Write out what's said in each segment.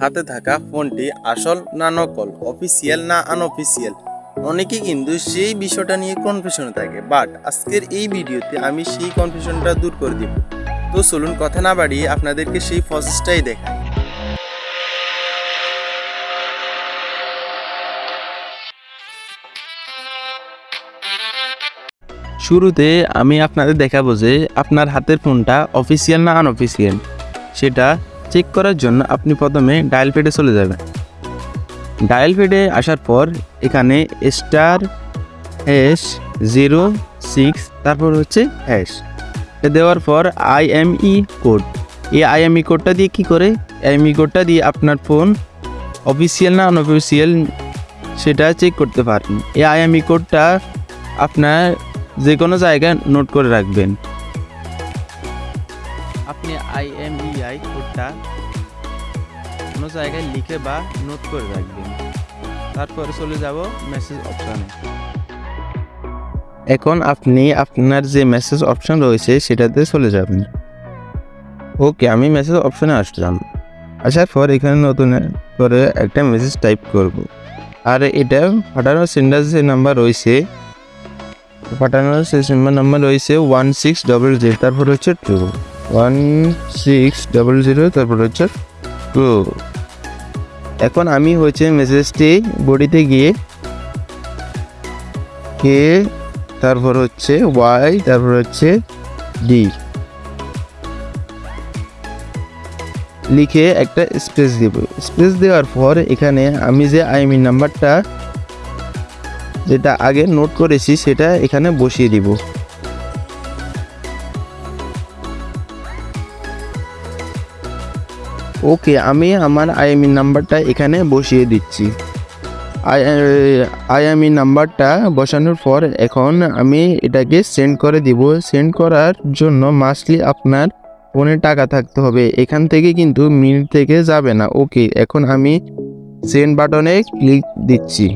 হাতে থাকা ফোনটি আসল না নকল, অফিসিয়াল না আনঅফিসিয়াল অনেকে কিন্তু সেই বিষয়টা নিয়ে কনফিউশনে থাকে। বাট আজকের এই ভিডিওতে আমি সেই কনফিউশনটা দূর করে দিব। তো চলুন কথা না বাড়িয়ে আপনাদেরকে সেই প্রসেসটাই দেখাই। শুরুতে আমি আপনাদের দেখাবো যে আপনার হাতের ফোনটা অফিসিয়াল না আনঅফিসিয়াল, সেটা চেক করার জন্য আপনি প্রথমে ডায়াল পেডে চলে যাবেন। ডায়াল পেডে আসার পর এখানে স্টার হ্যাশ জিরো সিক্স তারপর হচ্ছে হ্যাশ এটা দেওয়ার পর আইএমই কোড এই আইএমই কোডটা দিয়ে কি করে? আইএমই কোডটা দিয়ে আপনার ফোন অফিসিয়াল না আনঅফিসিয়াল সেটা চেক করতে পারেন। এই আইএমই কোডটা আপনার যে কোনো জায়গায় নোট করে রাখবেন। আপনি আইএমইআই কোডটা কোনো জায়গায় লিখে বা নোট করে রাখবেন তারপরে চলে যাব মেসেজ অপশানে এখন আপনি আপনার যে মেসেজ অপশন রয়েছে, সেটাতে চলে যাবেন। ওকে, আমি মেসেজ অপশনে আসলাম। আসার পর এখানে নতুন করে একটা মেসেজ টাইপ করব। আর এটা পাঠানোর সেন্ডার যে নাম্বার রয়েছে, পাঠানোর শেষ নাম্বার রয়েছে ওয়ান সিক্স ডবল জিরো তারপর হচ্ছে two one six double zero তারপর হচ্ছে টু এখন আমি হচ্ছে মেসেজটি বডিতে গিয়ে কে তারপর হচ্ছে ওয়াই তারপর হচ্ছে ডি লিখে একটা স্পেস দেব। স্পেস দেওয়ার পর এখানে আমি যে আইএমই নাম্বারটা যেটা আগে নোট করেছি সেটা এখানে বসিয়ে দিব। ওকে, আমি আমার আইএমই নাম্বারটা এখানে বসিয়ে দিচ্ছি। আইএমই নাম্বারটা বসানোর পর এখন আমি এটাকে সেন্ড করে দিব। সেন্ড করার জন্য মাসলি আপনার ফোনে টাকা থাকতে হবে। এখান থেকে কিন্তু মিনিট থেকে যাবে না। ওকে, এখন আমি সেন্ড বাটনে ক্লিক দিচ্ছি।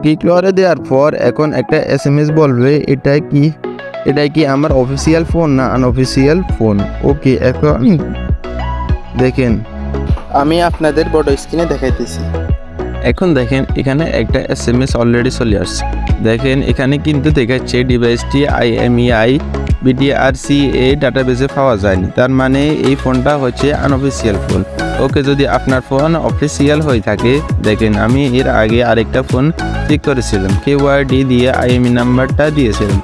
ক্লিক করে দেওয়ার পর এখন একটা এস এম এস বলবে, এটা কি? এটা কি আমার অফিসিয়াল ফোন না আনঅফিসিয়াল ফোন ওকে এখন দেখেন। আমি আপনাদের বড় স্ক্রিনে দেখাইতেছি। এখন দেখেন এখানে একটা এস এম এস অলরেডি চলে আসছে। দেখেন এখানে কিন্তু দেখাচ্ছে ডিভাইসটি আই এম আইএমইআই বিডিআরসি এ ডাটাবেসে পাওয়া যায়নি। তার মানে এই ফোনটা হচ্ছে আনঅফিসিয়াল ফোন ওকে যদি আপনার ফোন অফিসিয়াল হয়ে থাকে দেখেন আমি এর আগে আরেকটা ফোন চেক করেছিলাম। কে ডি দিয়ে আইএমই নাম্বারটা দিয়েছিলাম।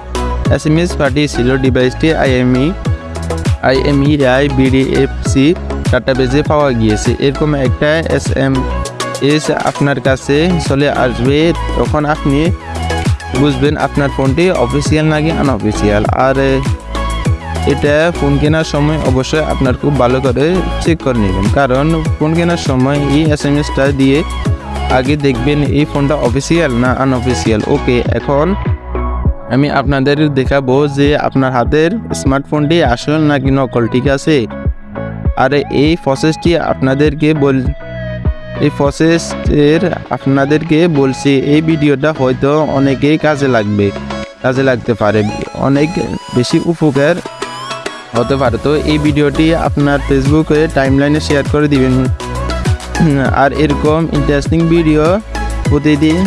এস এম এস পাঠিয়েছিল ডিভাইসটি আইএমই আইএমই আই বিডিএফসি ডাটাবেজে পাওয়া গিয়েছে। এরকম একটা এস এম এস আপনার কাছে চলে আসবে, তখন আপনি বুঝবেন আপনার ফোনটি অফিসিয়াল নাকি আনঅফিসিয়াল আর এটা ফোন কেনার সময় অবশ্যই আপনার খুব ভালো করে চেক করে নেবেন। কারণ ফোন কেনার সময় এই এস এম এসটা দিয়ে আগে দেখবেন এই ফোনটা অফিসিয়াল না আনঅফিসিয়াল ওকে এখন আমি আপনাদের দেখাবো যে আপনার হাতের স্মার্টফোনটি আসল নাকি নকল, ঠিক আছে? আর এই প্রসেসটি আপনাদেরকে বল, এই প্রসেসের আপনাদেরকে বলছি, এই ভিডিওটা হয়তো অনেকেই কাজে লাগবে, কাজে লাগতে পারে, অনেক বেশি উপকার হতে পারে। তো এই ভিডিওটি আপনার ফেসবুকে টাইমলাইনে শেয়ার করে দিবেন। আর এরকম ইন্টারেস্টিং ভিডিও প্রতিদিন,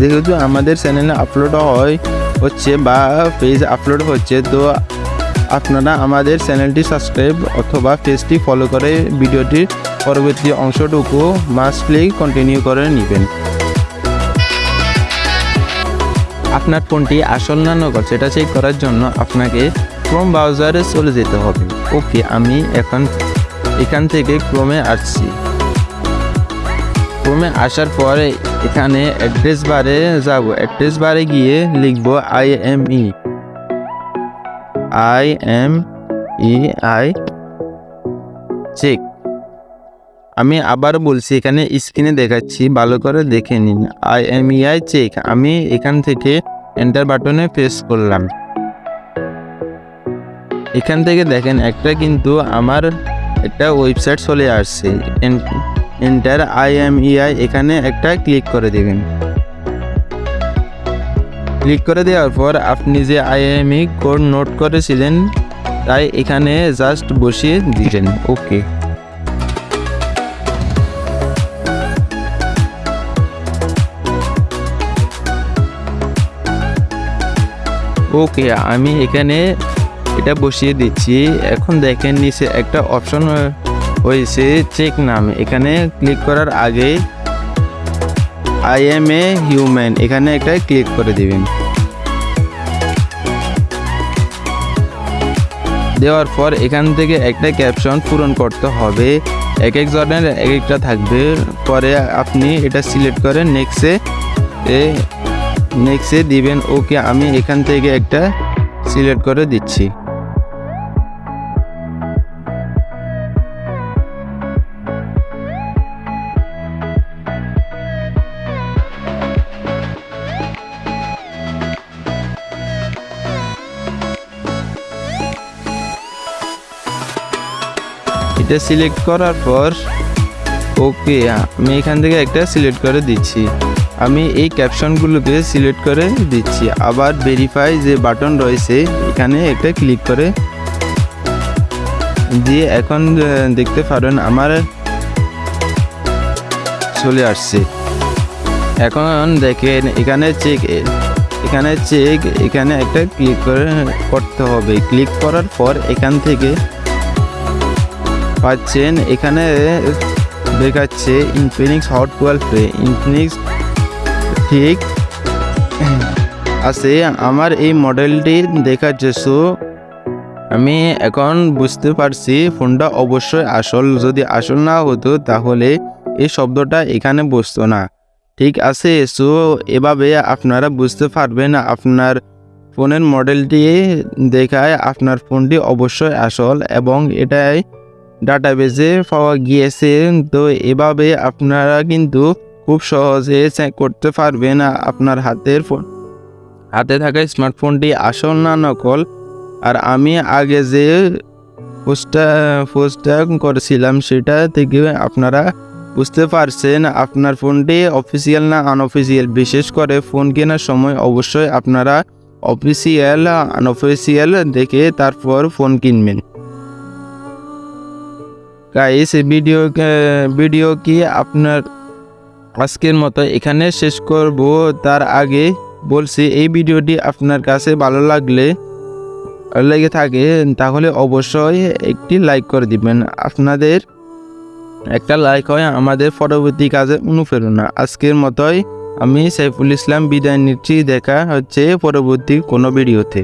যেহেতু আমাদের চ্যানেলে আপলোড হয় হচ্ছে বা পেজ আপলোড হচ্ছে, তো আপনারা আমাদের চ্যানেলটি সাবস্ক্রাইব অথবা পেজটি ফলো করে ভিডিওটির পরবর্তী অংশটুকু মাস্টলি কন্টিনিউ করে নেবেন। আপনার ফোনটি আসল না নকল সেটা চেক করার জন্য আপনাকে ক্রোম ব্রাউজারে চলে যেতে হবে। ওকে আমি এখন এখান থেকে ক্রোমে আসছি। ক্রোমে আসার পরে এখানে অ্যাড্রেস বারে যাব। অ্যাড্রেস বারে গিয়ে লিখব I M E I M E I check আমি আবার বলছি, এখানে স্ক্রিনে দেখাচ্ছি, ভালো করে দেখে নিন। I M E I check আমি এখান থেকে এন্টার বাটনে প্রেস করলাম। এখান থেকে দেখেন, একটা কিন্তু আমার একটা ওয়েবসাইট চলে আসছে। এন্টার আইএমইআই এখানে একটা ক্লিক করে দেবেন। ক্লিক করে দেওয়ার পর আপনি যে আইএমই কোড নোট করেছিলেন, তাই এখানে জাস্ট বসিয়ে দিলেন। ওকে ওকে আমি এখানে এটা বসিয়ে দিচ্ছি। এখন দেখেন নিচে একটা অপশন হয়েছে চেক নাম। এখানে ক্লিক করার আগে আই এম এ হিউম্যান এখানে একটা ক্লিক করে দিবেন। দেওয়ার পর এখান থেকে একটা ক্যাপশন পূরণ করতে হবে। এক এক জনের এক একটা থাকবে। পরে আপনি এটা সিলেক্ট করে নেক্সটে নেক্সটে দিবেন। ওকে আমি এখান থেকে একটা সিলেক্ট করে দিচ্ছি। এটা সিলেক্ট করার পর ওকে আমি এখান থেকে একটা সিলেক্ট করে দিচ্ছি। আমি এই ক্যাপশনগুলোকে সিলেক্ট করে দিচ্ছি। আবার ভেরিফাই যে বাটন রয়েছে, এখানে একটা ক্লিক করে। দিয়ে এখন দেখতে পারেন আমার চলে আসছে। এখন দেখেন, এখানে চেক এখানে চেক এখানে একটা ক্লিক করে করতে হবে। ক্লিক করার পর এখান থেকে পাচ্ছেন। এখানে দেখাচ্ছে Infinix hot twelve play Infinix ঠিক আছে, আমার এই মডেলটি দেখাচ্ছে সো আমি এখন বুঝতে পারছি ফোনটা অবশ্যই আসল। যদি আসল না হতো তাহলে এই শব্দটা এখানে বসতো না। ঠিক আছে সো এভাবে আপনারা বুঝতে পারবেন আপনার ফোনের মডেলটি দেখায় আপনার ফোনটি অবশ্যই আসল এবং এটাই ডাটাবেজে পাওয়া গিয়েছে, তো এভাবে আপনারা কিন্তু খুব সহজে চেক করতে পারবেন আপনার হাতের ফোন হাতে থাকা স্মার্টফোনটি আসল না নকল, আর আমি আগে যে পোস্টটা পোস্টটা করেছিলাম সেটা থেকে আপনারা বুঝতে পারছেন, আপনার ফোনটি অফিসিয়াল না আনঅফিসিয়াল বিশেষ করে ফোন কেনার সময় অবশ্যই আপনারা অফিসিয়াল আনঅফিসিয়াল দেখে তারপর ফোন কিনবেন। গাইস ভিডিও ভিডিও কি আপনার আজকের মতো এখানে শেষ করব। তার আগে বলছি, এই ভিডিওটি আপনার কাছে ভালো লাগলে লেগে থাকে, তাহলে অবশ্যই একটি লাইক করে দিবেন। আপনাদের একটা লাইক হয় আমাদের পরবর্তী কাজে অনুপ্রেরণা। আজকের মতোই আমি সাইফুল ইসলাম বিদায় নিচ্ছি। দেখা হচ্ছে পরবর্তী কোনো ভিডিওতে।